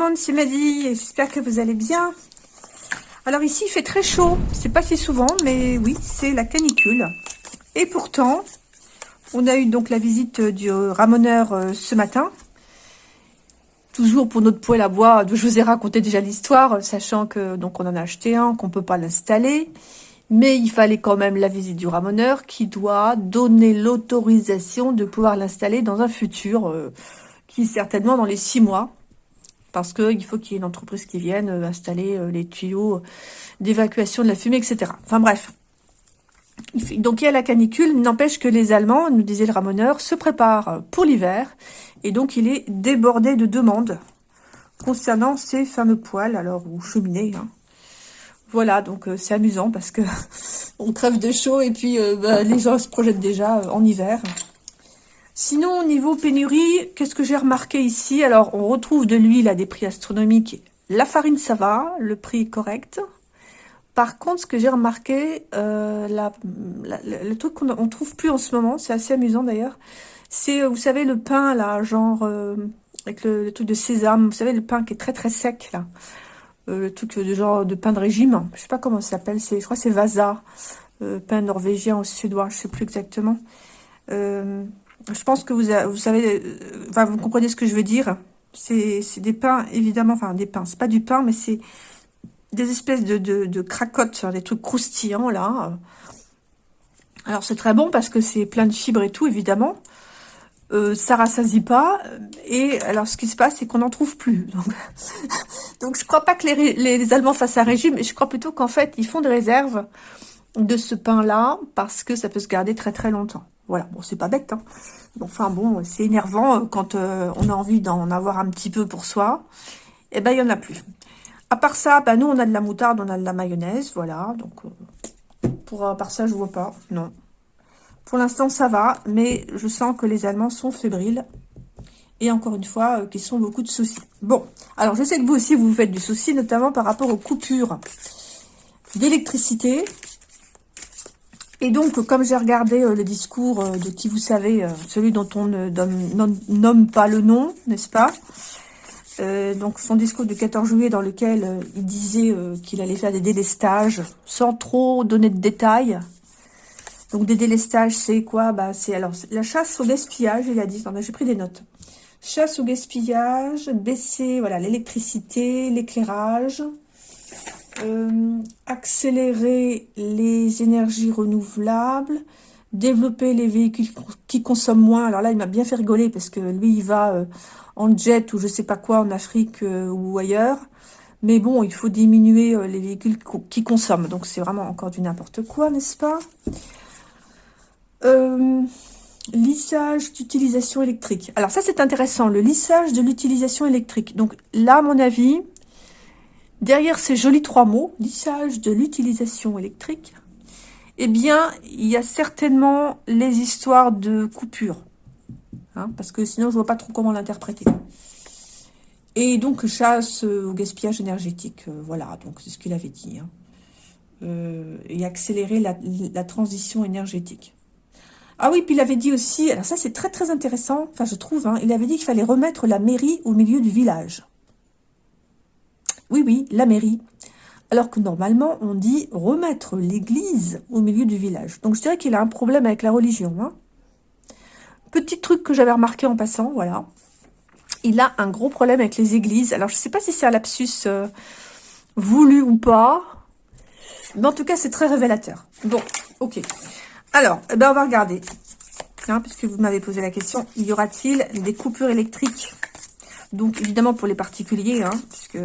Monde, c'est Maddy, j'espère que vous allez bien. Alors ici, il fait très chaud, c'est pas si souvent, mais oui, c'est la canicule. Et pourtant, on a eu donc la visite du ramoneur euh, ce matin. Toujours pour notre poêle à bois, je vous ai raconté déjà l'histoire, sachant que donc on en a acheté un, qu'on peut pas l'installer. Mais il fallait quand même la visite du ramoneur qui doit donner l'autorisation de pouvoir l'installer dans un futur, euh, qui certainement dans les six mois parce qu'il faut qu'il y ait une entreprise qui vienne euh, installer euh, les tuyaux d'évacuation de la fumée, etc. Enfin bref. Donc il y a la canicule, n'empêche que les Allemands, nous disait le ramoneur, se préparent pour l'hiver, et donc il est débordé de demandes concernant ces fameux poêles, alors, ou cheminées. Hein. Voilà, donc euh, c'est amusant parce que on crève de chaud et puis bah, les gens se projettent déjà en hiver. Sinon, au niveau pénurie, qu'est-ce que j'ai remarqué ici? Alors, on retrouve de l'huile à des prix astronomiques. La farine, ça va, le prix est correct. Par contre, ce que j'ai remarqué, euh, le truc qu'on ne trouve plus en ce moment, c'est assez amusant d'ailleurs, c'est, vous savez, le pain, là, genre, euh, avec le, truc de sésame, vous savez, le pain qui est très très sec, là. Euh, le truc de genre de pain de régime, je sais pas comment ça s'appelle, je crois que c'est Vasa, pain norvégien au suédois, je sais plus exactement. Je pense que vous, vous savez, euh, enfin, vous comprenez ce que je veux dire. C'est des pains, évidemment, enfin des pains, c'est pas du pain, mais c'est des espèces de, de, cracottes, des trucs croustillants, là. Alors, c'est très bon parce que c'est plein de fibres et tout, évidemment. Euh, ça rassasie pas. Et alors, ce qui se passe, c'est qu'on n'en trouve plus. Donc, donc, je crois pas que les, les, Allemands fassent un régime, mais je crois plutôt qu'en fait, ils font des réserves de ce pain-là parce que ça peut se garder très très longtemps. Voilà, bon, c'est pas bête, hein. Enfin bon, c'est énervant euh, quand euh, on a envie d'en avoir un petit peu pour soi. Et eh ben, il n'y en a plus. À part ça, ben, nous, on a de la moutarde, on a de la mayonnaise, voilà. Donc, euh, pour, à part ça, je vois pas, non. Pour l'instant, ça va, mais je sens que les Allemands sont fébriles. Et encore une fois, qu'ils sont beaucoup de soucis. Bon, alors je sais que vous aussi, vous vous faites du souci, notamment par rapport aux coupures d'électricité. Et donc, comme j'ai regardé euh, le discours euh, de qui vous savez, euh, celui dont on ne nomme pas le nom, n'est-ce pas Donc, son discours du 14 juillet dans lequel il disait qu'il allait faire des délestages sans trop donner de détails. Donc, des délestages, c'est quoi? Bah, C'est alors la chasse au gaspillage, il a dit. J'ai pris des notes. Chasse au gaspillage, baisser voilà l'électricité, l'éclairage, euh, accélérer les énergies renouvelables, développer les véhicules qui consomment moins. Alors là, il m'a bien fait rigoler parce que lui, il va euh, en jet ou je sais pas quoi en Afrique euh, ou ailleurs. Mais bon, il faut diminuer les véhicules qui consomment. Donc c'est vraiment encore du n'importe quoi, n'est-ce pas? Lissage d'utilisation électrique. Alors ça, c'est intéressant, le lissage de l'utilisation électrique. Donc là, à mon avis, Derrière ces jolis trois mots, lissage de l'utilisation électrique, eh bien, il y a certainement les histoires de coupure. Hein, parce que sinon, je vois pas trop comment l'interpréter. Et donc, chasse au gaspillage énergétique. Euh, voilà, donc c'est ce qu'il avait dit. Hein. Euh, et accélérer la, la, transition énergétique. Ah oui, puis il avait dit aussi, alors ça c'est très très intéressant, enfin je trouve, hein, il avait dit qu'il fallait remettre la mairie au milieu du village. Oui, oui, la mairie. Alors que normalement, on dit remettre l'église au milieu du village. Donc je dirais qu'il a un problème avec la religion. Hein. Petit truc que j'avais remarqué en passant, voilà. Il a un gros problème avec les églises. Alors je ne sais pas si c'est un lapsus euh, voulu ou pas. Mais en tout cas, c'est très révélateur. Bon, ok. Alors, eh ben, on va regarder. Hein, puisque vous m'avez posé la question, y aura-t-il des coupures électriques? Donc, évidemment, pour les particuliers, hein, puisque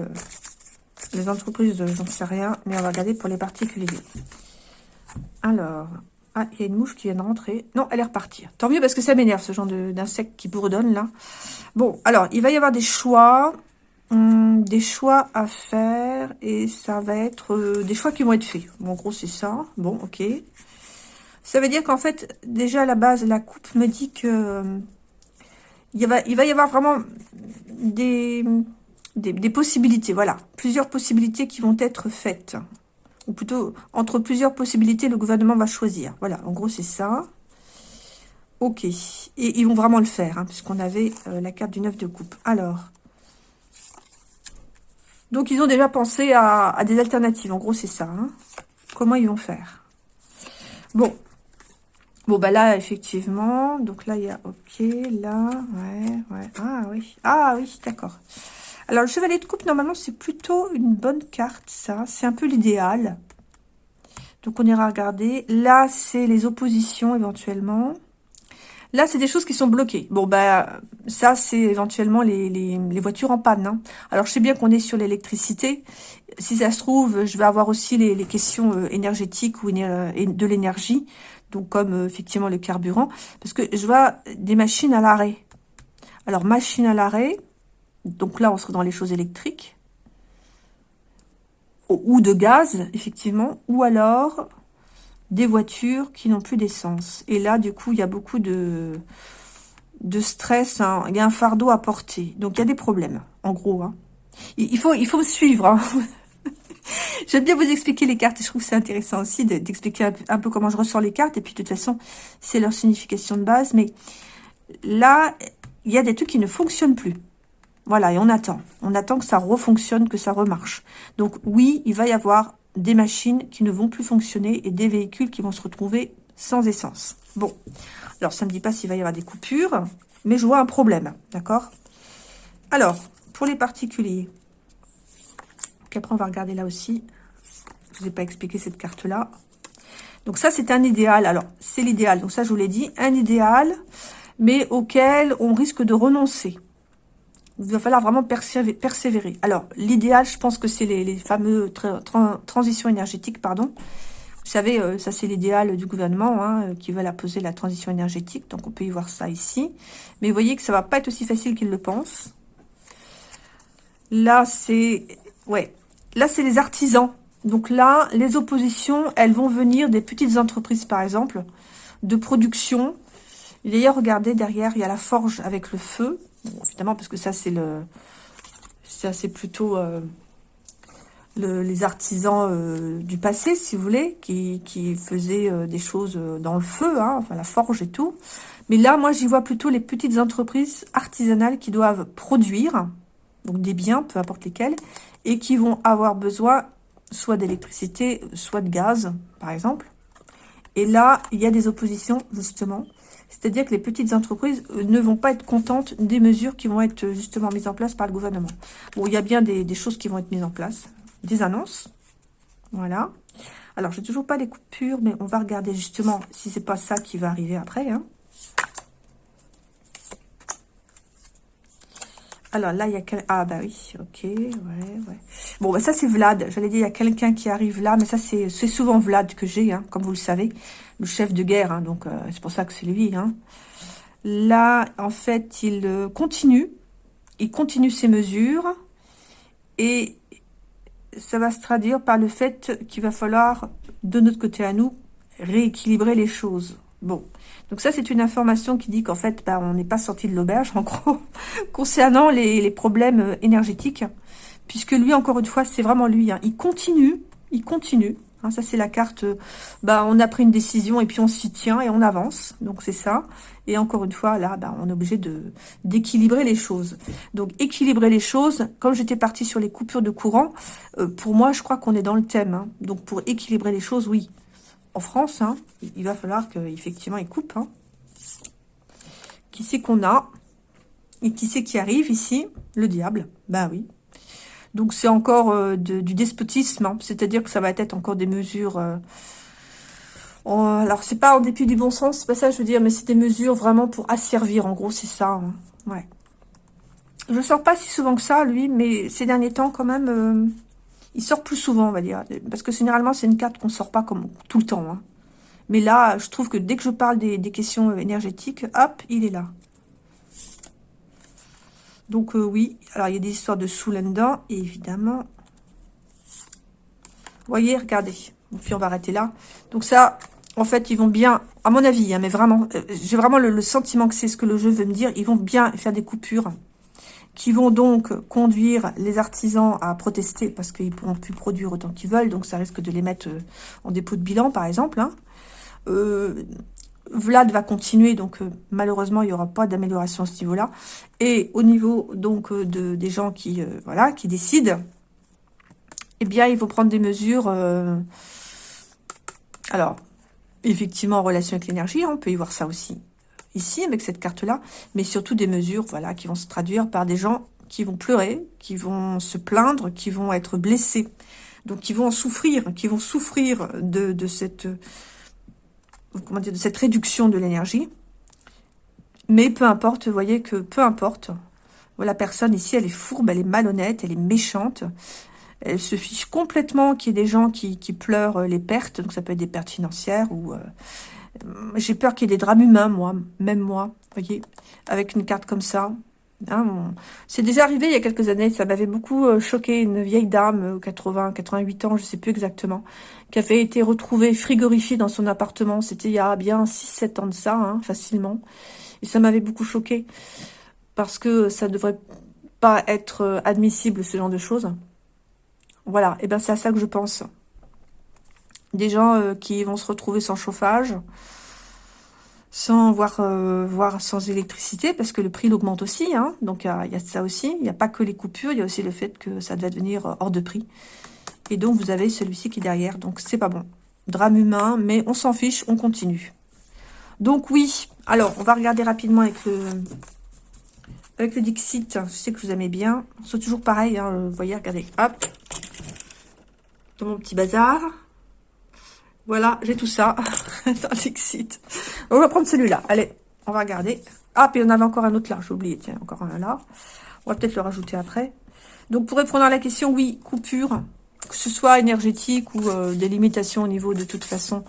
les entreprises, j'en sais rien, mais on va regarder pour les particuliers. Alors, ah, il y a une mouche qui vient de rentrer. Non, elle est repartie. Tant mieux parce que ça m'énerve, ce genre d'insecte qui bourdonne là. Bon, alors, il va y avoir des choix. Hum, des choix à faire. Et ça va être euh, des choix qui vont être faits. Bon, en gros, c'est ça. Bon, ok. Ça veut dire qu'en fait, déjà à la base, la coupe me dit que... va, il va y avoir vraiment des des, possibilités, voilà. Plusieurs possibilités qui vont être faites. Ou plutôt, entre plusieurs possibilités, le gouvernement va choisir. Voilà, en gros, c'est ça. Ok. Et ils vont vraiment le faire, hein, puisqu'on avait euh, la carte du 9 de coupe. Alors, Donc, ils ont déjà pensé à, des alternatives. En gros, c'est ça. Hein. Comment ils vont faire? Bon. Bon, bah là, effectivement. Donc là, il y a OK. Là, ouais, ouais. Ah oui. Ah oui, d'accord. Alors, le chevalier de coupe, normalement, c'est plutôt une bonne carte, ça. C'est un peu l'idéal. Donc, on ira regarder. Là, c'est les oppositions, éventuellement. Là, c'est des choses qui sont bloquées. Bon, bah, ça, c'est éventuellement les, voitures en panne. Hein. Alors, je sais bien qu'on est sur l'électricité. Si ça se trouve, je vais avoir aussi les, questions euh, énergétiques ou de l'énergie. Donc, comme, euh, effectivement, le carburant. Parce que je vois des machines à l'arrêt. Alors, machine à l'arrêt, donc là, on serait dans les choses électriques. Ou de gaz, effectivement. Ou alors des voitures qui n'ont plus d'essence. Et là, du coup, il y a beaucoup de, stress. Hein. Il y a un fardeau à porter. Donc, il y a des problèmes, en gros. Hein. Il, faut, me suivre. Hein. J'aime bien vous expliquer les cartes. Je trouve que c'est intéressant aussi d'expliquer un peu comment je ressens les cartes. Et puis, de toute façon, c'est leur signification de base. Mais là, il y a des trucs qui ne fonctionnent plus. Voilà, et on attend. On attend que ça refonctionne, que ça remarche. Donc oui, il va y avoir des machines qui ne vont plus fonctionner et des véhicules qui vont se retrouver sans essence. Bon, alors ça ne me dit pas s'il va y avoir des coupures, mais je vois un problème, d'accord? Alors, pour les particuliers, après on va regarder là aussi, je ne vous ai pas expliqué cette carte-là. Donc ça, c'est un idéal. Alors, c'est l'idéal. Donc ça, je vous l'ai dit, un idéal, mais auquel on risque de renoncer. Il va falloir vraiment persévérer. Alors, l'idéal, je pense que c'est les, fameux transitions énergétiques, pardon. Vous savez, euh, ça c'est l'idéal du gouvernement hein, euh, qui veut poser la transition énergétique. Donc, on peut y voir ça ici. Mais vous voyez que ça va pas être aussi facile qu'ils le pensent. Là, c'est... Ouais. Là, c'est les artisans. Donc là, les oppositions, elles vont venir des petites entreprises, par exemple, de production. D'ailleurs, regardez, derrière, il y a la forge avec le feu évidemment, parce que ça, c'est le... Ça, c'est plutôt euh, les artisans euh, du passé, si vous voulez, qui, qui faisaient euh, des choses dans le feu, hein, enfin la forge et tout. Mais là, moi, j'y vois plutôt les petites entreprises artisanales qui doivent produire, donc des biens, peu importe lesquels, et qui vont avoir besoin soit d'électricité, soit de gaz, par exemple. Et là, il y a des oppositions, justement, c'est-à-dire que les petites entreprises euh, ne vont pas être contentes des mesures qui vont être euh, justement mises en place par le gouvernement. Bon, il y a bien des, choses qui vont être mises en place. Des annonces. Voilà. Alors, je n'ai toujours pas les coupures, mais on va regarder justement si c'est pas ça qui va arriver après. Hein. Alors là, il y a... Ah bah oui, ok. Bon, bah ça c'est Vlad. J'allais dire, il y a quelqu'un qui arrive là, mais ça c'est souvent Vlad que j'ai, hein, comme vous le savez. Le chef de guerre, hein, donc euh, c'est pour ça que c'est lui. Hein. Là, en fait, il euh, continue. Il continue ses mesures. Et ça va se traduire par le fait qu'il va falloir, de notre côté à nous, rééquilibrer les choses. Bon, donc ça, c'est une information qui dit qu'en fait, bah, on n'est pas sorti de l'auberge, en gros, concernant les, problèmes euh, énergétiques. Puisque lui, encore une fois, c'est vraiment lui. Hein. Il continue, il continue. Hein, ça, c'est la carte, euh, bah, on a pris une décision et puis on s'y tient et on avance. Donc, c'est ça. Et encore une fois, là, bah, on est obligé d'équilibrer les choses. Donc, équilibrer les choses, comme j'étais partie sur les coupures de courant, euh, pour moi, je crois qu'on est dans le thème. Hein. Donc, pour équilibrer les choses, oui, en France, hein, il va falloir qu'effectivement il coupe. Hein. Qui c'est qu'on a Et qui c'est qui arrive ici? Le diable. Ben oui. Donc c'est encore euh, du despotisme, hein. c'est-à-dire que ça va être encore des mesures... Euh, alors c'est pas en dépit du bon sens, c'est pas ça je veux dire, mais c'est des mesures vraiment pour asservir, en gros c'est ça. Ouais. Je sors pas si souvent que ça, lui, mais ces derniers temps quand même... Euh, il sort plus souvent, on va dire. Parce que généralement, c'est une carte qu'on ne sort pas comme tout le temps. Hein. Mais là, je trouve que dès que je parle des, questions énergétiques, hop, il est là. Donc euh, oui, alors il y a des histoires de sous là-dedans, évidemment. Voyez, regardez. Puis on va arrêter là. Donc ça, en fait, ils vont bien, à mon avis, hein, mais vraiment, euh, j'ai vraiment le sentiment que c'est ce que le jeu veut me dire. Ils vont bien faire des coupures qui vont donc conduire les artisans à protester parce qu'ils ne pourront plus produire autant qu'ils veulent, donc ça risque de les mettre euh, en dépôt de bilan, par exemple. Hein. Euh, Vlad va continuer, donc euh, malheureusement, il n'y aura pas d'amélioration à ce niveau-là. Et au niveau donc de, des gens qui, voilà, qui décident, eh bien, il faut prendre des mesures. Alors, effectivement, en relation avec l'énergie, hein, on peut y voir ça aussi ici, avec cette carte-là, mais surtout des mesures voilà, qui vont se traduire par des gens qui vont pleurer, qui vont se plaindre, qui vont être blessés, donc qui vont en souffrir, qui vont souffrir de, cette, réduction de l'énergie. Mais peu importe, vous voyez que peu importe, la personne ici, elle est fourbe, elle est malhonnête, elle est méchante, elle se fiche complètement qu'il y ait des gens qui, pleurent les pertes, donc ça peut être des pertes financières ou... Euh, j'ai peur qu'il y ait des drames humains, moi, même moi, voyez, avec une carte comme ça. Hein, c'est déjà arrivé il y a quelques années, ça m'avait beaucoup euh, choqué, une vieille dame, 80, euh, 88 ans, je sais plus exactement, qui avait été retrouvée frigorifiée dans son appartement, c'était il y a bien 6-7 ans de ça, hein, facilement, et ça m'avait beaucoup choqué, parce que ça devrait pas être admissible, ce genre de choses. Voilà, et ben c'est à ça que je pense. Des gens euh, qui vont se retrouver sans chauffage, sans voir, euh, voir sans électricité, parce que le prix augmente aussi, hein, donc il y, a ça aussi. Il n'y a pas que les coupures, il y a aussi le fait que ça devait devenir euh, hors de prix. Et donc vous avez celui-ci qui est derrière, donc c'est pas bon. Drame humain, mais on s'en fiche, on continue. Donc oui, alors on va regarder rapidement avec le, avec le Dixit. Je sais que vous aimez bien. C'est toujours pareil, hein, vous voyez, regardez, hop, dans mon petit bazar. Voilà, j'ai tout ça dans. On va prendre celui-là. Allez, on va regarder. Ah, puis on avait encore un autre là, j'ai oublié. Tiens, encore un là. On va peut-être le rajouter après. Donc, pour répondre à la question, oui, coupure, que ce soit énergétique ou euh, des limitations au niveau de toute façon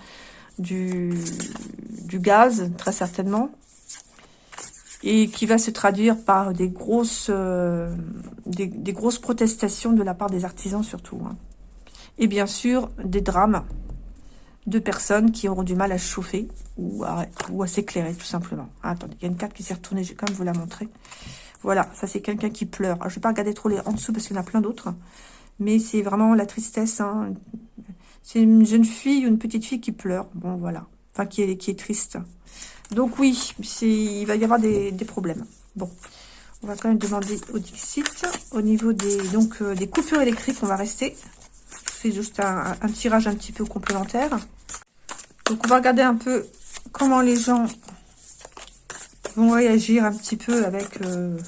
du, du gaz, très certainement. Et qui va se traduire par des grosses, euh, des, grosses protestations de la part des artisans surtout. Hein et bien sûr des drames de personnes qui auront du mal à chauffer ou à, ou s'éclairer tout simplement. Ah, attendez, il y a une carte qui s'est retournée, je vais quand même vous la montrer. Voilà, ça c'est quelqu'un qui pleure. je ne vais pas regarder trop les en dessous parce qu'il y en a plein d'autres. Mais c'est vraiment la tristesse. Hein. C'est une jeune fille, une petite fille qui pleure. Bon, voilà. Enfin, qui est, triste. Donc oui, il va y avoir des, problèmes. Bon, on va quand même demander au Dixit. Au niveau des, donc, euh, des coupures électriques, on va rester juste un, tirage un petit peu complémentaire. Donc, on va regarder un peu comment les gens vont réagir un petit peu avec euh,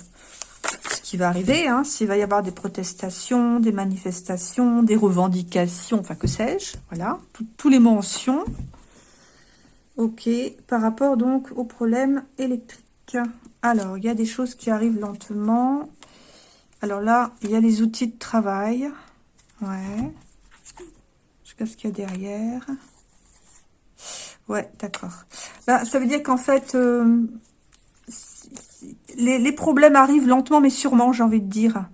ce qui va arriver. Hein. S'il va y avoir des protestations, des manifestations, des revendications, enfin que sais-je. Voilà, tous les mentions. Ok, par rapport donc au problème électrique. Alors, il y a des choses qui arrivent lentement. Alors là, il y a les outils de travail. Ouais ce qu'il y a derrière. Ouais, d'accord. Bah, ça veut dire qu'en fait, euh, les, problèmes arrivent lentement mais sûrement, j'ai envie de dire.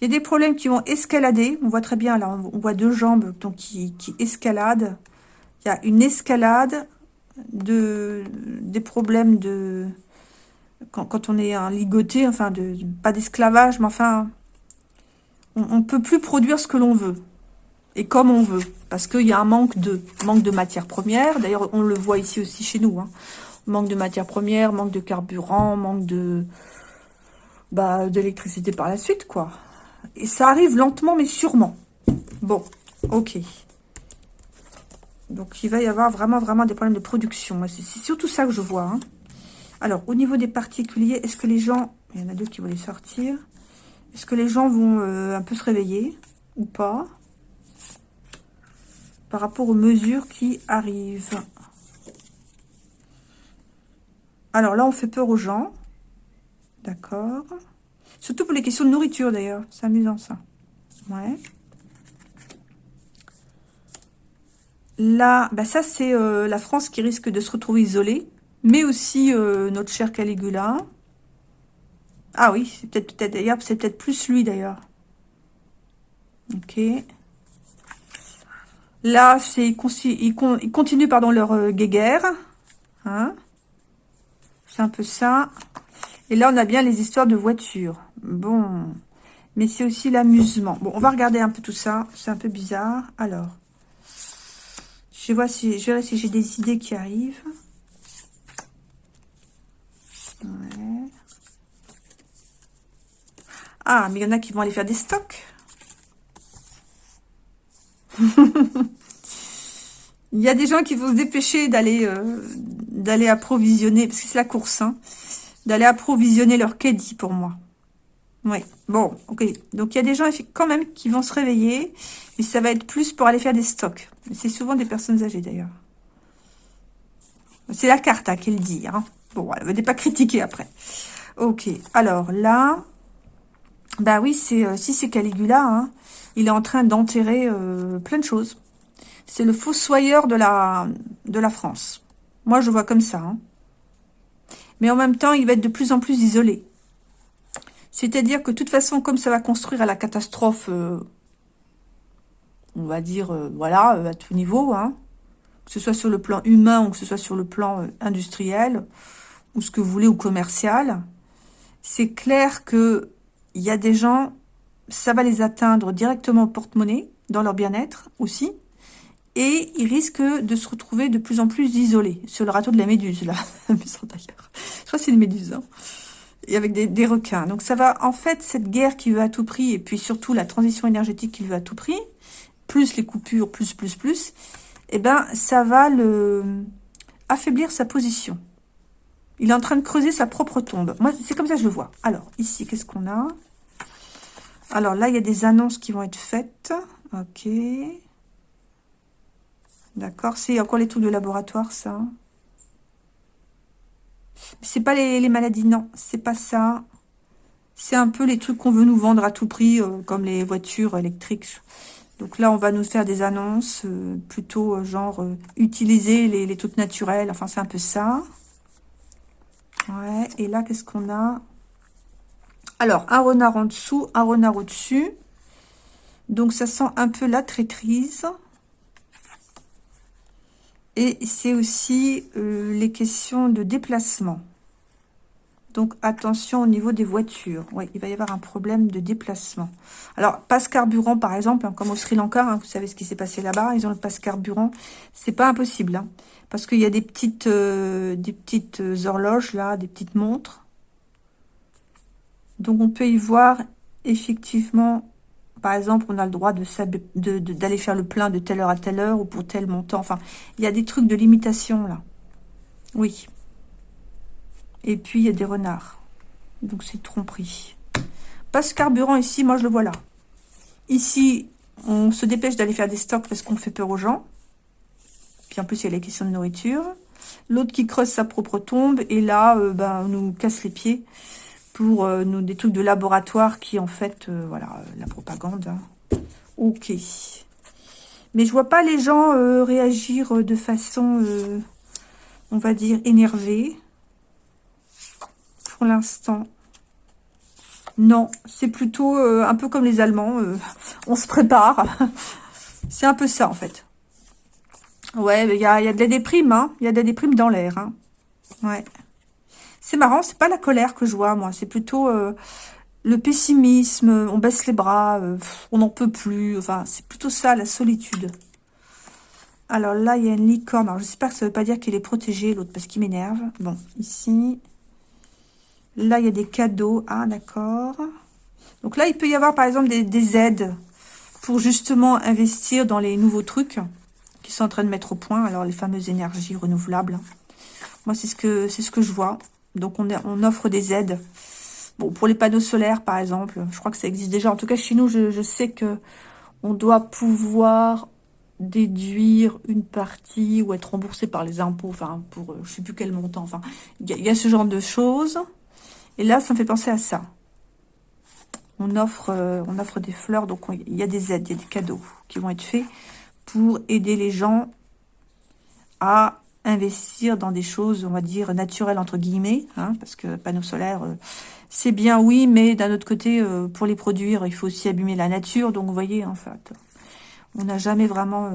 Il y a des problèmes qui vont escalader. On voit très bien, là, on voit deux jambes donc, qui, qui escaladent. Il y a une escalade de, des problèmes de... Quand, on est un ligoté, enfin, de, pas d'esclavage, mais enfin, on ne peut plus produire ce que l'on veut et comme on veut. Parce qu'il y a un manque de, manque de matières premières. D'ailleurs, on le voit ici aussi chez nous. Hein. Manque de matières premières, manque de carburant, manque de bah, d'électricité par la suite, quoi. Et ça arrive lentement, mais sûrement. Bon, ok. Donc, il va y avoir vraiment, vraiment des problèmes de production. C'est surtout ça que je vois. Hein. Alors, au niveau des particuliers, est-ce que les gens... Il y en a deux qui vont les sortir. Est-ce que les gens vont euh, un peu se réveiller ou pas? Par rapport aux mesures qui arrivent. Alors là, on fait peur aux gens. D'accord. Surtout pour les questions de nourriture, d'ailleurs. C'est amusant, ça. Ouais. Là, bah ça, c'est euh, la France qui risque de se retrouver isolée. Mais aussi euh, notre cher Caligula. Ah oui, c'est peut-être peut-être d'ailleurs, c'est peut-être plus lui, d'ailleurs. Ok. Là, ils, continuent pardon, leur euh, guéguerre. Hein c'est un peu ça. Et là, on a bien les histoires de voitures. Bon. Mais c'est aussi l'amusement. Bon, on va regarder un peu tout ça. C'est un peu bizarre. Alors. Je, vois si, si j'ai des idées qui arrivent. Ah, mais il y en a qui vont aller faire des stocks. Il y a des gens qui vont se dépêcher d'aller euh, d'aller approvisionner, parce que c'est la course, hein, d'aller approvisionner leur caddie pour moi. Oui, bon, ok. Donc, il y a des gens quand même qui vont se réveiller, mais ça va être plus pour aller faire des stocks. C'est souvent des personnes âgées, d'ailleurs. C'est la carte hein, qu'elle dit. Hein. Bon, ne veut pas critiquer après. Ok, alors là, bah oui, c'est euh, si c'est Caligula, hein, il est en train d'enterrer euh, plein de choses. C'est le fossoyeur de la, de la France. Moi, je vois comme ça. Hein. Mais en même temps, il va être de plus en plus isolé. C'est-à-dire que de toute façon, comme ça va construire à la catastrophe, euh, on va dire, voilà, à tout niveau, hein, que ce soit sur le plan humain ou que ce soit sur le plan industriel, ou ce que vous voulez, ou commercial, c'est clair que il y a des gens, ça va les atteindre directement au porte-monnaie, dans leur bien-être aussi, et ils risquent de se retrouver de plus en plus isolés, sur le râteau de la méduse, là, d'ailleurs. Je crois que c'est une méduse, hein. et avec des, requins. Donc ça va, en fait, cette guerre qui veut à tout prix, et puis surtout la transition énergétique qu'il veut à tout prix, plus les coupures, plus, plus, plus, eh ben, ça va le affaiblir sa position. Il est en train de creuser sa propre tombe. Moi, c'est comme ça que je le vois. Alors, ici, qu'est-ce qu'on a? Alors là, il y a des annonces qui vont être faites. Ok. D'accord. C'est encore les trucs de laboratoire, ça. C'est pas les, maladies, non. C'est pas ça. C'est un peu les trucs qu'on veut nous vendre à tout prix, euh, comme les voitures électriques. Donc là, on va nous faire des annonces, euh, plutôt euh, genre utiliser les, les trucs naturels. Enfin, c'est un peu ça. Ouais, et là, qu'est-ce qu'on a? Alors, un renard en dessous, un renard au-dessus. Donc, ça sent un peu la traîtrise. Et c'est aussi euh, les questions de déplacement. Donc, attention au niveau des voitures. Oui, il va y avoir un problème de déplacement. Alors, passe carburant, par exemple, hein, comme au Sri Lanka, hein, vous savez ce qui s'est passé là-bas, ils ont le passe carburant. C'est pas impossible, hein, parce qu'il y a des petites, euh, des petites horloges, là, des petites montres. Donc, on peut y voir, effectivement, par exemple, on a le droit d'aller faire le plein de telle heure à telle heure, ou pour tel montant. Enfin, il y a des trucs de limitation, là. Oui. Et puis, il y a des renards. Donc, c'est tromperie. Passe carburant ici, moi, je le vois là. Ici, on se dépêche d'aller faire des stocks parce qu'on fait peur aux gens. Puis, en plus, il y a la question de nourriture. L'autre qui creuse sa propre tombe. Et là, euh, ben, on nous casse les pieds pour euh, des trucs de laboratoire qui, en fait, euh, voilà, la propagande. Hein. Ok. Mais je vois pas les gens réagir de façon, on va dire, énervée pour l'instant. Non, c'est plutôt euh, un peu comme les Allemands. Euh, on se prépare. c'est un peu ça, en fait. Ouais, il y a, y a, de la déprime, hein. Il y a de la déprime dans l'air, hein. Ouais. C'est marrant, c'est pas la colère que je vois, moi. C'est plutôt euh, le pessimisme, on baisse les bras, on n'en peut plus. Enfin, c'est plutôt ça, la solitude. Alors là, il y a une licorne. Alors, j'espère que ça veut pas dire qu'il est protégé, l'autre, parce qu'il m'énerve. Bon, ici... Là, il y a des cadeaux. Ah, d'accord. Donc là, il peut y avoir, par exemple, des, aides pour justement investir dans les nouveaux trucs qui sont en train de mettre au point. Alors, les fameuses énergies renouvelables. Moi, c'est ce que c'est ce que je vois. Donc, on, offre des aides. Bon, pour les panneaux solaires, par exemple, je crois que ça existe déjà. En tout cas, chez nous, je, sais que on doit pouvoir déduire une partie ou être remboursé par les impôts, enfin, pour euh, je sais plus quel montant. Il y, a ce genre de choses. Et là, ça me fait penser à ça. On offre, euh, on offre des fleurs, donc il y a des aides, il y a des cadeaux qui vont être faits pour aider les gens à investir dans des choses, on va dire, naturelles, entre guillemets, hein, parce que panneaux solaires, euh, c'est bien, oui, mais d'un autre côté, euh, pour les produire, il faut aussi abîmer la nature, donc vous voyez, en fait, on n'a jamais vraiment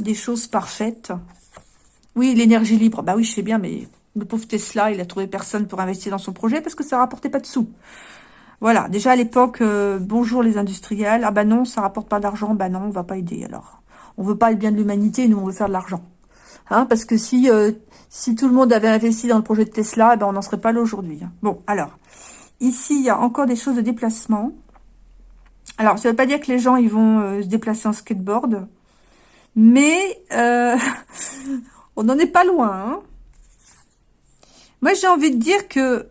des choses parfaites. Oui, l'énergie libre, bah oui, je sais bien, mais le pauvre Tesla, il a trouvé personne pour investir dans son projet parce que ça rapportait pas de sous. Voilà, déjà à l'époque, euh, bonjour les industriels. Ah bah non, ça rapporte pas d'argent. Bah non, on va pas aider alors. On veut pas le bien de l'humanité, nous on veut faire de l'argent. Hein, parce que si euh, si tout le monde avait investi dans le projet de Tesla, eh ben on n'en serait pas là aujourd'hui. Hein. Bon, alors, ici, il y a encore des choses de déplacement. Alors, ça ne veut pas dire que les gens ils vont euh, se déplacer en skateboard, mais euh, on n'en est pas loin. Hein. Moi, j'ai envie de dire que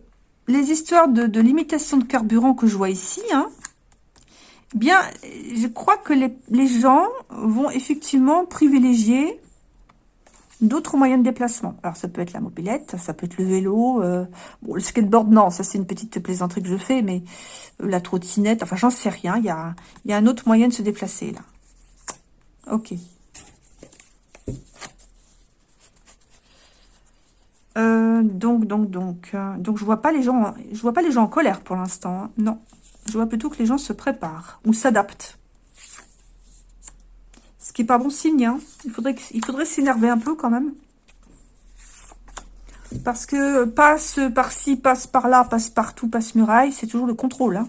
les histoires de, limitation de carburant que je vois ici, eh bien, je crois que les, les gens vont effectivement privilégier d'autres moyens de déplacement. Alors, ça peut être la mobilette, ça peut être le vélo. Euh, bon, le skateboard, non, ça c'est une petite plaisanterie que je fais, mais euh, la trottinette, enfin, j'en sais rien. Il y a, un autre moyen de se déplacer, là. Ok. Euh, donc, donc, donc, donc, je vois pas les gens, je vois pas les gens en colère pour l'instant. Hein. Non, je vois plutôt que les gens se préparent ou s'adaptent. Qui pas bon signe. Hein. Il faudrait, il faudrait s'énerver un peu quand même. Parce que passe par-ci, passe par-là, passe partout, passe muraille, c'est toujours le contrôle. Hein.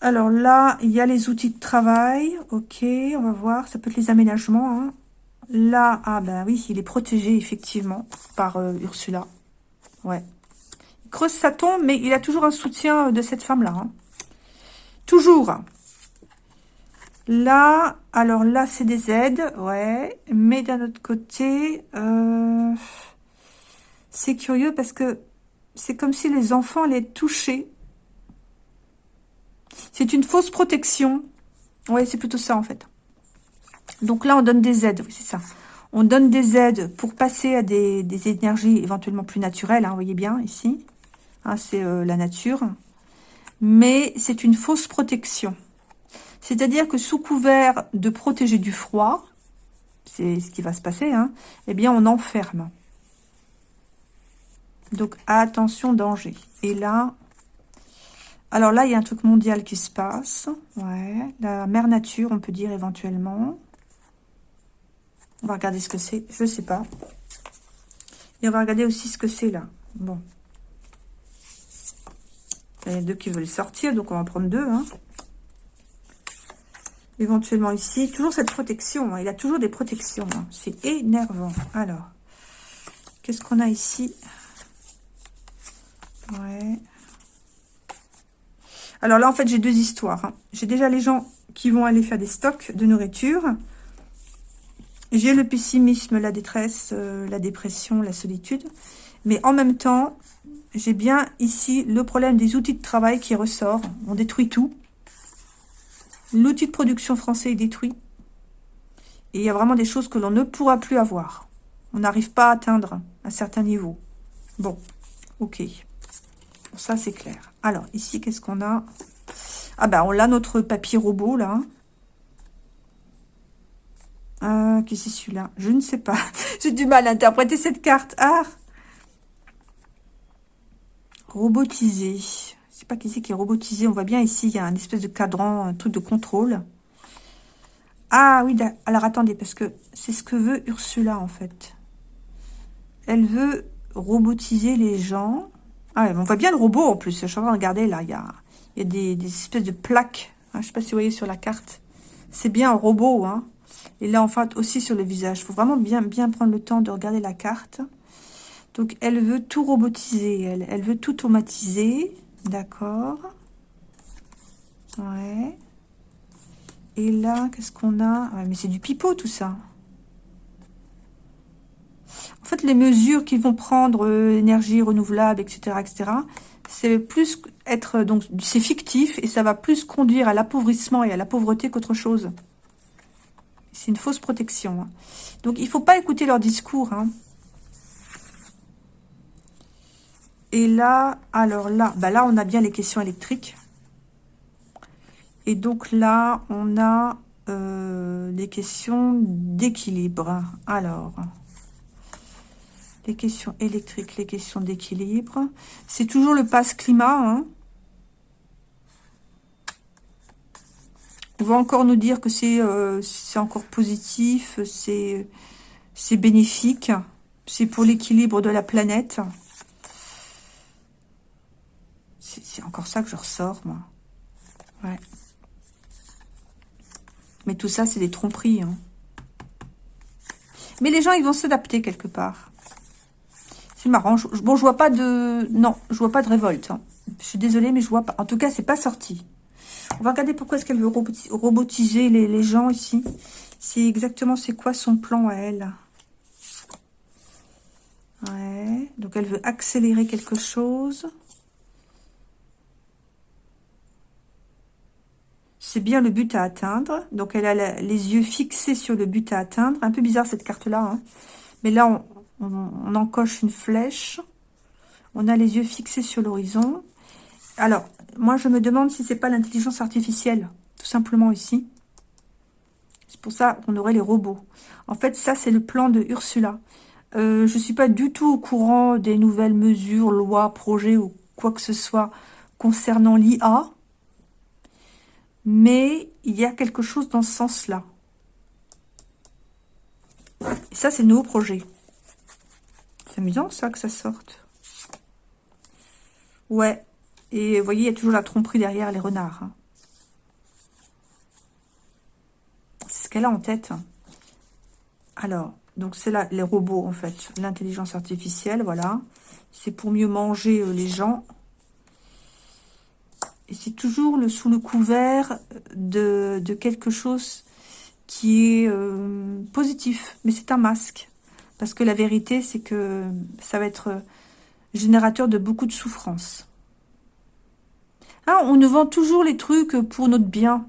Alors là, il y a les outils de travail. Ok, on va voir. Ça peut être les aménagements. Hein. Là, ah ben oui, il est protégé effectivement par euh, Ursula. Ouais. Il creuse sa tombe, mais il a toujours un soutien de cette femme-là. Toujours. Là, alors là, c'est des aides, ouais. Mais d'un autre côté, euh, c'est curieux parce que c'est comme si les enfants allaient être touchés. C'est une fausse protection. Ouais, c'est plutôt ça, en fait. Donc là, on donne des aides, oui, c'est ça. On donne des aides pour passer à des, énergies éventuellement plus naturelles, hein, vous voyez bien, ici. Hein, c'est euh, la nature. Mais c'est une fausse protection. C'est-à-dire que sous couvert de protéger du froid, c'est ce qui va se passer, hein, eh bien on enferme. Donc attention, danger. Et là, alors là, il y a un truc mondial qui se passe. Ouais, la mère nature, on peut dire éventuellement. On va regarder ce que c'est, je ne sais pas. Et on va regarder aussi ce que c'est là. Bon. Il y a deux qui veulent sortir, donc on va en prendre deux. Hein éventuellement ici. Toujours cette protection. Hein. Il a toujours des protections. Hein. C'est énervant. Alors, qu'est-ce qu'on a ici? Ouais. Alors là, en fait, j'ai deux histoires. Hein. J'ai déjà les gens qui vont aller faire des stocks de nourriture. J'ai le pessimisme, la détresse, euh, la dépression, la solitude. Mais en même temps, j'ai bien ici le problème des outils de travail qui ressort. On détruit tout. L'outil de production français est détruit. Et il y a vraiment des choses que l'on ne pourra plus avoir. On n'arrive pas à atteindre un certain niveau. Bon, ok. ça, c'est clair. Alors, ici, qu'est-ce qu'on a? Ah ben, on a notre papier robot, là. Ah, qu'est-ce que c'est celui-là? Je ne sais pas. J'ai du mal à interpréter cette carte. Ah Robotisé sais pas qui c'est qui est robotisé. On voit bien ici, il y a un espèce de cadran, un truc de contrôle. Ah oui, alors attendez, parce que c'est ce que veut Ursula, en fait. Elle veut robotiser les gens. Ah, on voit bien le robot, en plus. Je suis en train de regarder, là, il y a, des, espèces de plaques. Hein, je sais pas si vous voyez sur la carte. C'est bien un robot, hein. Et là, en fait, aussi sur le visage. Il faut vraiment bien, prendre le temps de regarder la carte. Donc, elle veut tout robotiser. Elle veut tout automatiser. D'accord. Ouais. Et là, qu'est-ce qu'on a? Mais c'est du pipeau, tout ça. En fait, les mesures qu'ils vont prendre, euh, énergie renouvelable, etc., etc., c'est plus être... Donc, c'est fictif et ça va plus conduire à l'appauvrissement et à la pauvreté qu'autre chose. C'est une fausse protection. Hein. Donc, il ne faut pas écouter leur discours. Hein. Et là, alors là, bah là, on a bien les questions électriques. Et donc là, on a euh, des questions d'équilibre. Alors, les questions électriques, les questions d'équilibre. C'est toujours le passe climat. Hein. On va encore nous dire que c'est euh, encore positif, c'est bénéfique, c'est pour l'équilibre de la planète. C'est encore ça que je ressors, moi. Ouais. Mais tout ça, c'est des tromperies. Hein. Mais les gens, ils vont s'adapter quelque part. C'est marrant. bon, je vois pas de... Non, je vois pas de révolte. Hein. Je suis désolée, mais je vois pas. En tout cas, c'est pas sorti. On va regarder pourquoi est-ce qu'elle veut robotiser les, gens ici. C'est exactement, c'est quoi son plan à elle? Ouais, donc elle veut accélérer quelque chose. C'est bien le but à atteindre. Donc elle a les yeux fixés sur le but à atteindre. Un peu bizarre cette carte-là. Hein. Mais là, on, encoche une flèche. On a les yeux fixés sur l'horizon. Alors, moi, je me demande si c'est pas l'intelligence artificielle, tout simplement ici. C'est pour ça qu'on aurait les robots. En fait, ça, c'est le plan de Ursula. Euh, je ne suis pas du tout au courant des nouvelles mesures, lois, projets ou quoi que ce soit concernant l'IA. Mais il y a quelque chose dans ce sens-là. Et ça, c'est le nouveau projet. C'est amusant, ça, que ça sorte. Ouais. Et vous voyez, il y a toujours la tromperie derrière les renards. Hein. C'est ce qu'elle a en tête. Alors, donc c'est là les robots, en fait. L'intelligence artificielle, voilà. C'est pour mieux manger euh, les gens. Et c'est toujours sous le couvert de, quelque chose qui est euh, positif. Mais c'est un masque. Parce que la vérité, c'est que ça va être générateur de beaucoup de souffrance. Ah, on nous vend toujours les trucs pour notre bien.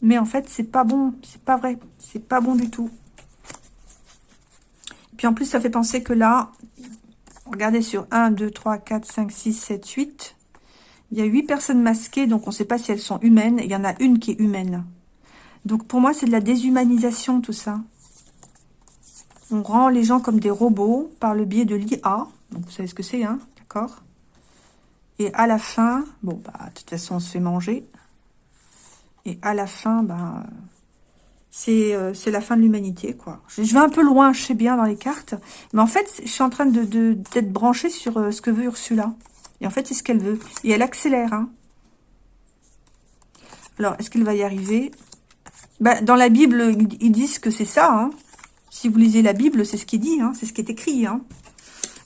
Mais en fait, c'est pas bon. C'est pas vrai. C'est pas bon du tout. Puis en plus, ça fait penser que là, regardez sur 1, 2, 3, 4, 5, 6, 7, 8. Il y a 8 personnes masquées, donc on ne sait pas si elles sont humaines. Il y en a une qui est humaine. Donc pour moi, c'est de la déshumanisation, tout ça. On rend les gens comme des robots par le biais de l'IA. Donc, vous savez ce que c'est, hein D'accord? Et à la fin, bon, bah, de toute façon, on se fait manger. Et à la fin, bah, c'est la fin de l'humanité, quoi. Je, vais un peu loin, je sais bien, dans les cartes. Mais en fait, je suis en train d'être de, branchée sur euh, ce que veut Ursula. Et en fait, c'est ce qu'elle veut. Et elle accélère, hein. Alors, est-ce qu'elle va y arriver? Bah, Dans la Bible, ils disent que c'est ça, hein. Si vous lisez la Bible, c'est ce qui dit, hein, c'est ce qui est écrit. Hein.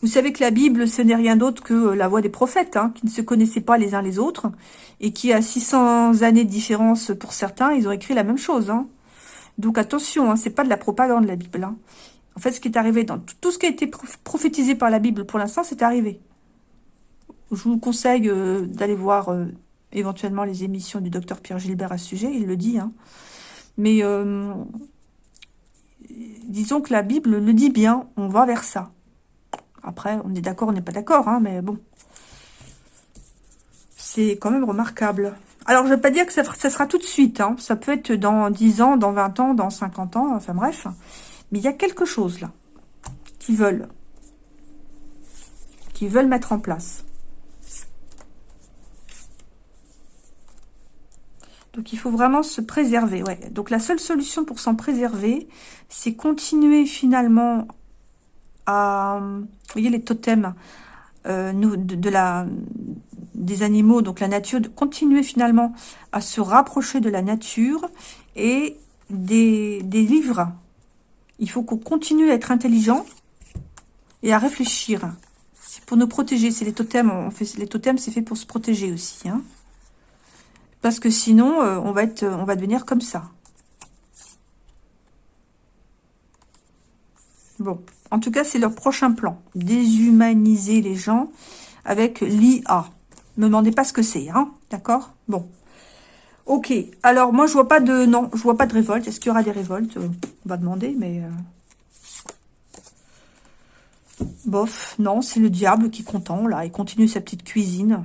Vous savez que la Bible, ce n'est rien d'autre que la voix des prophètes, qui ne se connaissaient pas les uns les autres, et qui, à 600 années de différence pour certains, ils ont écrit la même chose. Donc attention, hein, c'est pas de la propagande, la Bible. En fait, ce qui est arrivé dans tout ce qui a été prophétisé par la Bible pour l'instant, c'est arrivé. Je vous conseille euh, d'aller voir euh, éventuellement les émissions du docteur Pierre Gilbert à ce sujet, il le dit. Hein. Mais euh, disons que la Bible le dit bien, on va vers ça. Après, on est d'accord, on n'est pas d'accord, hein, mais bon. C'est quand même remarquable. Alors, je ne vais pas dire que ça, sera tout de suite. Hein. Ça peut être dans 10 ans, dans 20 ans, dans 50 ans, enfin bref. Mais il y a quelque chose là qui veulent. Qui veulent mettre en place. Donc, il faut vraiment se préserver. Ouais. Donc, la seule solution pour s'en préserver, c'est continuer finalement à... Vous voyez les totems euh, de, la, des animaux, donc la nature, de continuer finalement à se rapprocher de la nature et des, des livres. Il faut qu'on continue à être intelligent et à réfléchir. C'est pour nous protéger. C'est les totems. On fait, les totems, c'est fait pour se protéger aussi. Hein. Parce que sinon, euh, on, va être, on va devenir comme ça. Bon, en tout cas, c'est leur prochain plan. Déshumaniser les gens avec l'IA. Ne me demandez pas ce que c'est, hein D'accord? Bon. Ok. Alors, moi, je vois pas de... Non, je vois pas de révolte. Est-ce qu'il y aura des révoltes? On va demander, mais... Euh, bof. Non, c'est le diable qui est content, là. Il continue sa petite cuisine.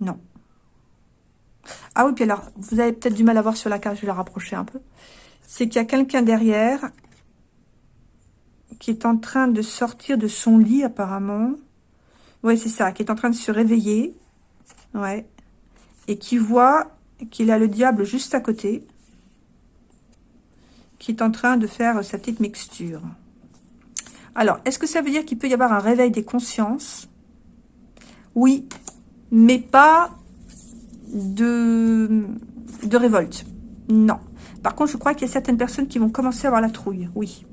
Non. Ah oui, puis alors, vous avez peut-être du mal à voir sur la carte, je vais la rapprocher un peu. C'est qu'il y a quelqu'un derrière qui est en train de sortir de son lit, apparemment. Oui, c'est ça, qui est en train de se réveiller. Ouais. Et qui voit qu'il a le diable juste à côté. Qui est en train de faire sa petite mixture. Alors, est-ce que ça veut dire qu'il peut y avoir un réveil des consciences? Oui, mais pas de, de révolte. Non. Par contre, je crois qu'il y a certaines personnes qui vont commencer à avoir la trouille. Oui.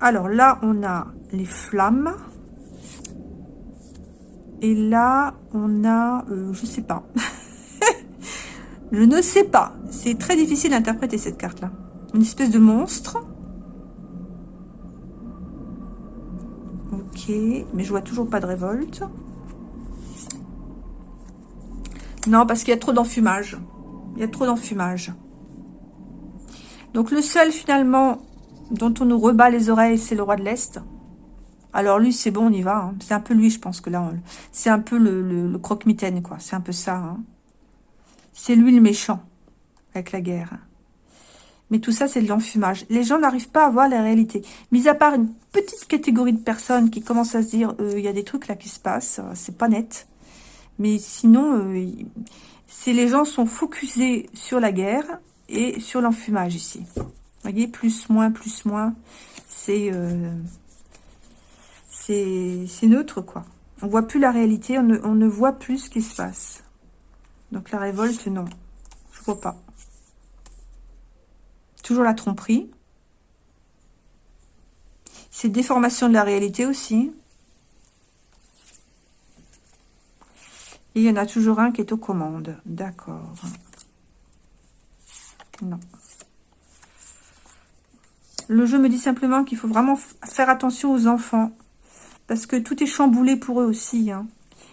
Alors là, on a les flammes. Et là, on a... Euh, je sais pas. je ne sais pas. C'est très difficile d'interpréter cette carte-là. Une espèce de monstre. Mais je vois toujours pas de révolte. Non, parce qu'il y a trop d'enfumage. Il y a trop d'enfumage. Donc le seul finalement dont on nous rebat les oreilles, c'est le roi de l'Est. Alors lui, c'est bon, on y va. Hein. C'est un peu lui, je pense que là, c'est un peu le, croque-mitaine, quoi. C'est un peu ça. Hein. C'est lui le méchant avec la guerre. Mais tout ça, c'est de l'enfumage. Les gens n'arrivent pas à voir la réalité. Mis à part une petite catégorie de personnes qui commencent à se dire, euh, il y a des trucs là qui se passent, euh, c'est pas net. Mais sinon, euh, les gens sont focusés sur la guerre et sur l'enfumage ici. Vous voyez, plus, moins, plus, moins. C'est neutre, quoi. On voit plus la réalité, on ne, voit plus ce qui se passe. Donc la révolte, non. Je vois pas. La tromperie. C'est déformation de la réalité aussi. Et il y en a toujours un qui est aux commandes. D'accord. Non. Le jeu me dit simplement qu'il faut vraiment faire attention aux enfants. Parce que tout est chamboulé pour eux aussi. Hein.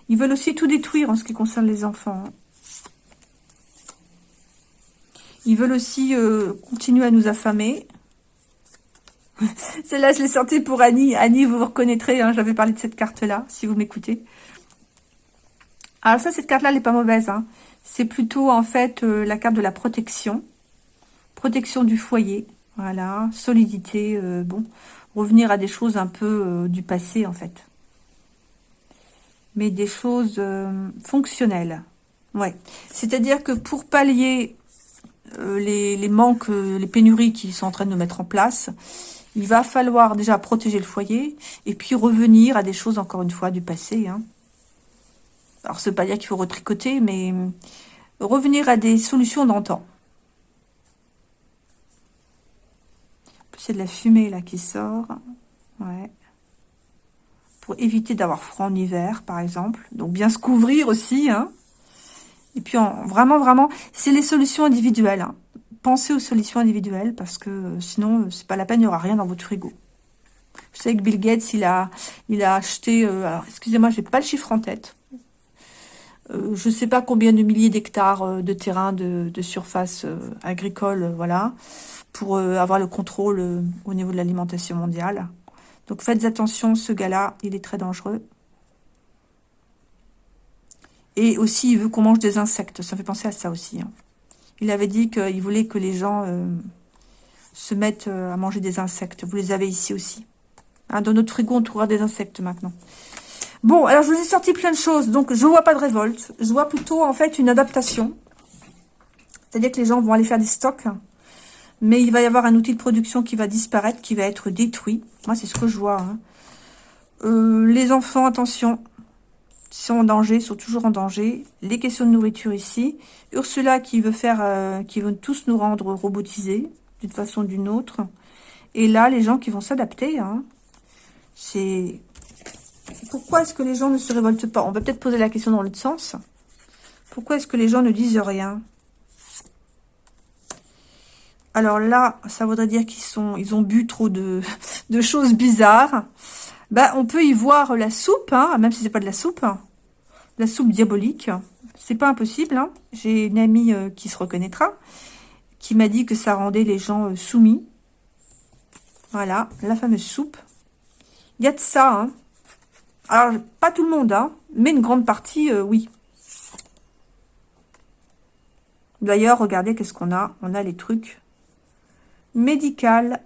Ils veulent aussi tout détruire en ce qui concerne les enfants. Hein. Ils veulent aussi euh, continuer à nous affamer. Celle-là, je l'ai sortie pour Annie. Annie, vous vous reconnaîtrez, hein, j'avais parlé de cette carte-là, si vous m'écoutez. Alors ça, cette carte-là, elle n'est pas mauvaise. Hein. C'est plutôt, en fait, euh, la carte de la protection. Protection du foyer. Voilà, solidité, euh, bon revenir à des choses un peu du passé, en fait. Mais des choses fonctionnelles. Ouais. C'est-à-dire que pour pallier euh, les, manques, les pénuries qui sont en train de mettre en place, il va falloir déjà protéger le foyer et puis revenir à des choses, encore une fois, du passé. Hein. Alors, ce n'est pas dire qu'il faut retricoter, mais revenir à des solutions d'antan. c'est de la fumée là qui sort. Ouais. Pour éviter d'avoir froid en hiver, par exemple. Donc bien se couvrir aussi. Hein. Et puis vraiment, vraiment, c'est les solutions individuelles. Hein. Pensez aux solutions individuelles parce que euh, sinon, euh, c'est pas la peine, il n'y aura rien dans votre frigo. Vous savez que Bill Gates, il a, il a acheté, euh, alors excusez-moi, j'ai pas le chiffre en tête. je ne sais pas combien de milliers d'hectares de terrain de, surface agricole, voilà pour avoir le contrôle au niveau de l'alimentation mondiale. Donc faites attention, ce gars-là, il est très dangereux. Et aussi, il veut qu'on mange des insectes. Ça fait penser à ça aussi. Hein. Il avait dit qu'il voulait que les gens euh, se mettent à manger des insectes. Vous les avez ici aussi. Hein, dans notre frigo, on trouvera des insectes maintenant. Bon, alors je vous ai sorti plein de choses. Donc, je vois pas de révolte. Je vois plutôt, en fait, une adaptation. C'est-à-dire que les gens vont aller faire des stocks mais il va y avoir un outil de production qui va disparaître, qui va être détruit. Moi, c'est ce que je vois. Hein. Euh, les enfants, attention, sont en danger, sont toujours en danger. Les questions de nourriture ici. Ursula qui veut faire, euh, qui veut tous nous rendre robotisés, d'une façon ou d'une autre. Et là, les gens qui vont s'adapter. Hein. C'est... Pourquoi est-ce que les gens ne se révoltent pas? On va peut-être poser la question dans l'autre sens. Pourquoi est-ce que les gens ne disent rien? Alors là, ça voudrait dire qu'ils sont, ils ont bu trop de, choses bizarres. Bah, on peut y voir la soupe, hein, même si c'est pas de la soupe. La soupe diabolique. C'est pas impossible. Hein. J'ai une amie euh, qui se reconnaîtra, qui m'a dit que ça rendait les gens euh, soumis. Voilà, la fameuse soupe. Il y a de ça. Hein. Alors, pas tout le monde, hein, mais une grande partie, euh, oui. D'ailleurs, regardez qu'est-ce qu'on a. On a les trucs médical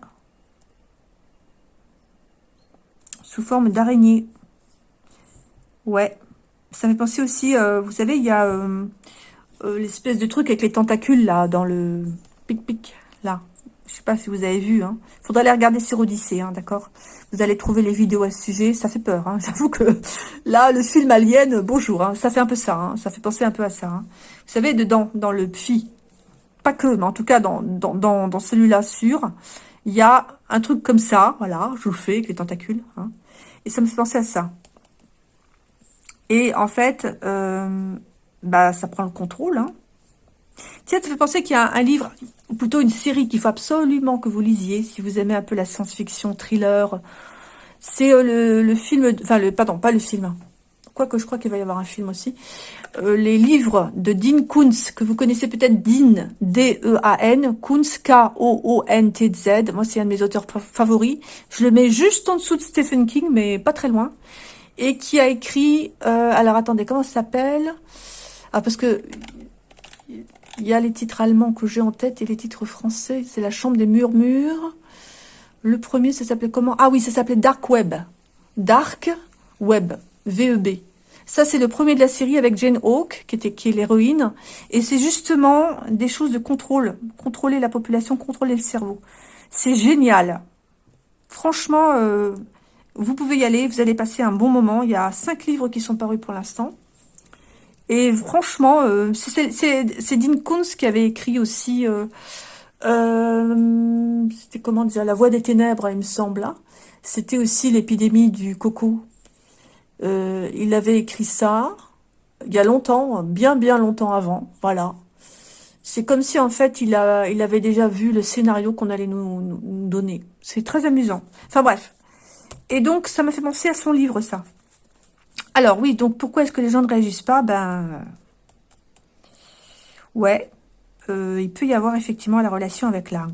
sous forme d'araignée. Ouais, ça fait penser aussi, euh, vous savez, il y a euh, euh, l'espèce de truc avec les tentacules là, dans le pic-pic, là. Je sais pas si vous avez vu, hein. Faudrait aller regarder sur Odyssée, hein, d'accord Vous allez trouver les vidéos à ce sujet, ça fait peur, hein. J'avoue que là, le film Alien, bonjour, hein, ça fait un peu ça, hein. Ça fait penser un peu à ça, hein. Vous savez, dedans, dans le PFI, pas que, mais en tout cas dans, dans, celui-là sûr, il y a un truc comme ça, voilà, je vous le fais avec les tentacules, et ça me fait penser à ça. Et en fait, euh, bah, ça prend le contrôle. Hein. Tiens, ça fait penser qu'il y a un, livre, ou plutôt une série qu'il faut absolument que vous lisiez, si vous aimez un peu la science-fiction, thriller. C'est euh, le, film, enfin, le, pardon, pas le film, quoique je crois qu'il va y avoir un film aussi, euh, les livres de Dean Kuntz, que vous connaissez peut-être, Dean, D-E-A-N, Kuntz, K-O-O-N-T-Z, moi c'est un de mes auteurs favoris, je le mets juste en dessous de Stephen King, mais pas très loin, et qui a écrit, euh, alors attendez, comment ça s'appelle? Ah, parce que il y a les titres allemands que j'ai en tête et les titres français, c'est La Chambre des Murmures, le premier, ça s'appelait comment? Ah oui, ça s'appelait Dark Web, Dark Web, VEB. Ça, c'est le premier de la série avec Jane Hawke, qui, était, qui est l'héroïne. Et c'est justement des choses de contrôle. Contrôler la population, contrôler le cerveau. C'est génial. Franchement, euh, vous pouvez y aller. Vous allez passer un bon moment. Il y a cinq livres qui sont parus pour l'instant. Et franchement, euh, c'est Dean Kuntz qui avait écrit aussi... Euh, c'était comment dire La Voix des Ténèbres, il me semble. C'était aussi l'épidémie du coco. Euh, il avait écrit ça il y a longtemps, bien bien longtemps avant, voilà. C'est comme si en fait il, a, il avait déjà vu le scénario qu'on allait nous, donner. C'est très amusant. Enfin bref. Et donc ça m'a fait penser à son livre ça. Alors oui, donc pourquoi est-ce que les gens ne réagissent pas? Ben ouais, euh, il peut y avoir effectivement la relation avec la...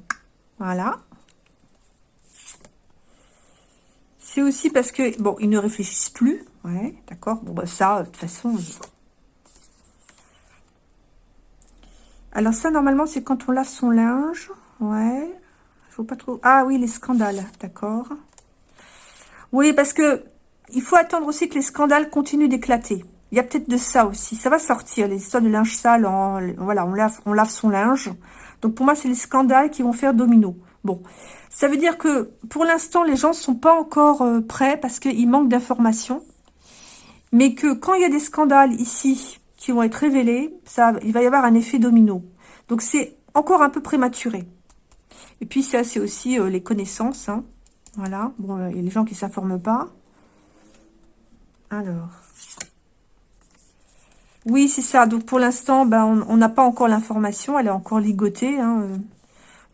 Voilà. C'est aussi parce que, bon, ils ne réfléchissent plus. Ouais, d'accord? Bon, bah ça, de toute façon... Alors ça, normalement, c'est quand on lave son linge. Ouais. Je vois pas trop... Ah oui, les scandales, d'accord. Oui, parce que il faut attendre aussi que les scandales continuent d'éclater. Il y a peut-être de ça aussi. Ça va sortir, les histoires de linge sale. voilà, on lave, on lave son linge. Donc pour moi, c'est les scandales qui vont faire domino. Bon, ça veut dire que pour l'instant, les gens ne sont pas encore euh, prêts parce qu'il manque d'informations. Mais que quand il y a des scandales ici qui vont être révélés, ça, il va y avoir un effet domino. Donc c'est encore un peu prématuré. Et puis ça, c'est aussi euh, les connaissances. Hein. Voilà, bon, euh, il y a les gens qui ne s'informent pas. Alors... Oui, c'est ça. Donc pour l'instant, ben, on n'a pas encore l'information. Elle est encore ligotée. Hein.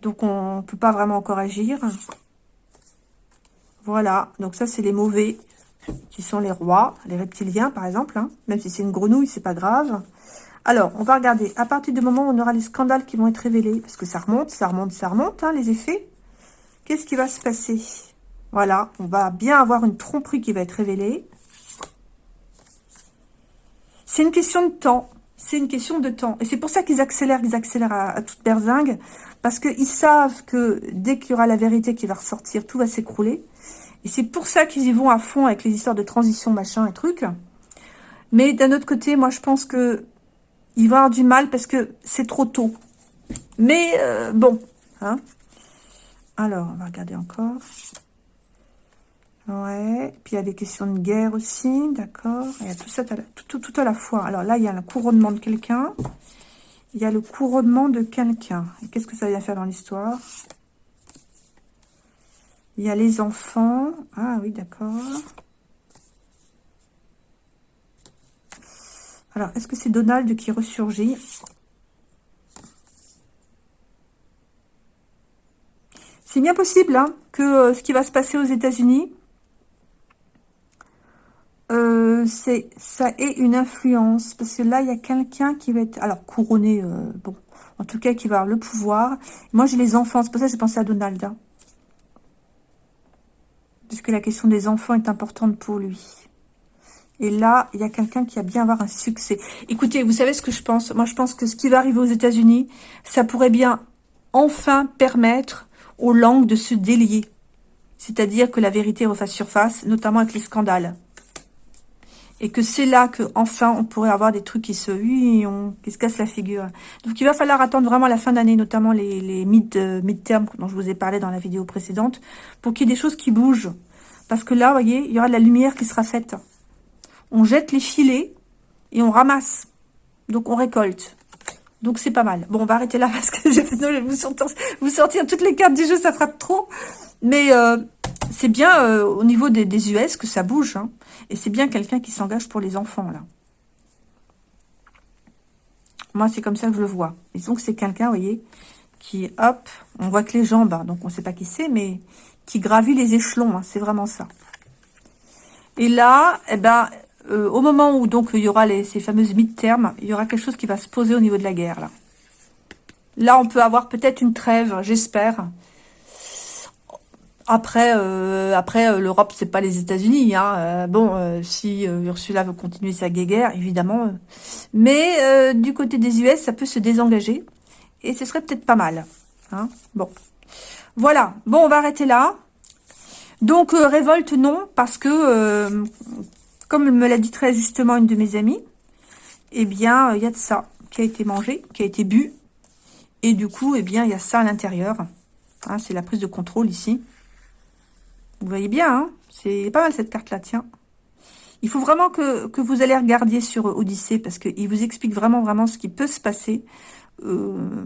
Donc, on ne peut pas vraiment encore agir. Voilà. Donc, ça, c'est les mauvais qui sont les rois, les reptiliens, par exemple. Hein. Même si c'est une grenouille, c'est pas grave. Alors, on va regarder. À partir du moment où on aura les scandales qui vont être révélés, parce que ça remonte, ça remonte, ça remonte, hein, les effets. Qu'est-ce qui va se passer? Voilà, on va bien avoir une tromperie qui va être révélée. C'est une question de temps. C'est une question de temps. Et c'est pour ça qu'ils accélèrent, qu'ils accélèrent à, toute berzingue. Parce qu'ils savent que dès qu'il y aura la vérité qui va ressortir, tout va s'écrouler. Et c'est pour ça qu'ils y vont à fond avec les histoires de transition, machin et trucs. Mais d'un autre côté, moi, je pense que il va avoir du mal parce que c'est trop tôt. Mais euh, bon. Hein. Alors, on va regarder encore. Ouais. Puis il y a des questions de guerre aussi, d'accord. Il y a tout ça tout, tout à la fois. Alors là, il y a le couronnement de quelqu'un. Il y a le couronnement de quelqu'un. Qu'est-ce que ça vient faire dans l'histoire? Il y a les enfants. Ah oui, d'accord. Alors, est-ce que c'est Donald qui ressurgit? C'est bien possible hein, que euh, ce qui va se passer aux États-Unis, euh, c'est ça ait une influence. Parce que là, il y a quelqu'un qui va être... Alors, couronné, euh, bon, en tout cas, qui va avoir le pouvoir. Moi, j'ai les enfants. C'est pour ça que j'ai pensé à Donald. Hein. Puisque la question des enfants est importante pour lui. Et là, il y a quelqu'un qui a bien avoir un succès. Écoutez, vous savez ce que je pense? Moi, je pense que ce qui va arriver aux États-Unis, ça pourrait bien enfin permettre aux langues de se délier. C'est-à-dire que la vérité refasse surface, notamment avec les scandales et que c'est là que enfin on pourrait avoir des trucs qui se, oui, qui se cassent la figure. Donc il va falloir attendre vraiment la fin d'année, notamment les, mid, euh, mid-term dont je vous ai parlé dans la vidéo précédente, pour qu'il y ait des choses qui bougent. Parce que là, vous voyez, il y aura de la lumière qui sera faite. On jette les filets et on ramasse. Donc on récolte. Donc, c'est pas mal. Bon, on va arrêter là parce que je vais vous sortir, toutes les cartes du jeu, ça frappe trop. Mais euh, c'est bien euh, au niveau des, US que ça bouge. Hein. Et c'est bien quelqu'un qui s'engage pour les enfants, là. Moi, c'est comme ça que je le vois. Et donc, c'est quelqu'un, vous voyez, qui, hop, on voit que les jambes, hein, donc on ne sait pas qui c'est, mais qui gravit les échelons. Hein, c'est vraiment ça. Et là, eh ben, euh, au moment où donc il y aura les, ces fameuses mid-termes, il y aura quelque chose qui va se poser au niveau de la guerre. Là, là on peut avoir peut-être une trêve, j'espère. Après, euh, après euh, l'Europe, c'est pas les États-Unis. Hein. bon, si Ursula veut continuer sa guerre, évidemment. mais du côté des US, ça peut se désengager. Et ce serait peut-être pas mal. Hein. Bon. Voilà. Bon, on va arrêter là. Donc, révolte, non, parce que, comme me l'a dit très justement une de mes amies, eh bien, il y a de ça qui a été mangé, qui a été bu. Et du coup, eh bien, il y a ça à l'intérieur. Hein, c'est la prise de contrôle ici. Vous voyez bien, hein c'est pas mal cette carte-là, tiens. Il faut vraiment que, vous allez regarder sur Odyssée parce qu'il vous explique vraiment, vraiment ce qui peut se passer euh,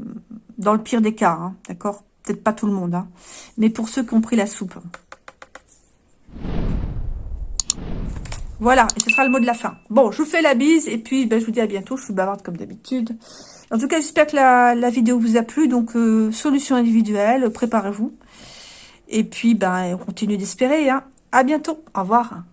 dans le pire des cas, hein, d'accord? Peut-être pas tout le monde, mais pour ceux qui ont pris la soupe. Voilà, et ce sera le mot de la fin. Bon, je vous fais la bise, et puis ben, je vous dis à bientôt. Je suis bavarde comme d'habitude. En tout cas, j'espère que la, vidéo vous a plu. Donc, euh, solution individuelle, préparez-vous. Et puis, ben, on continue d'espérer. Hein. À bientôt. Au revoir.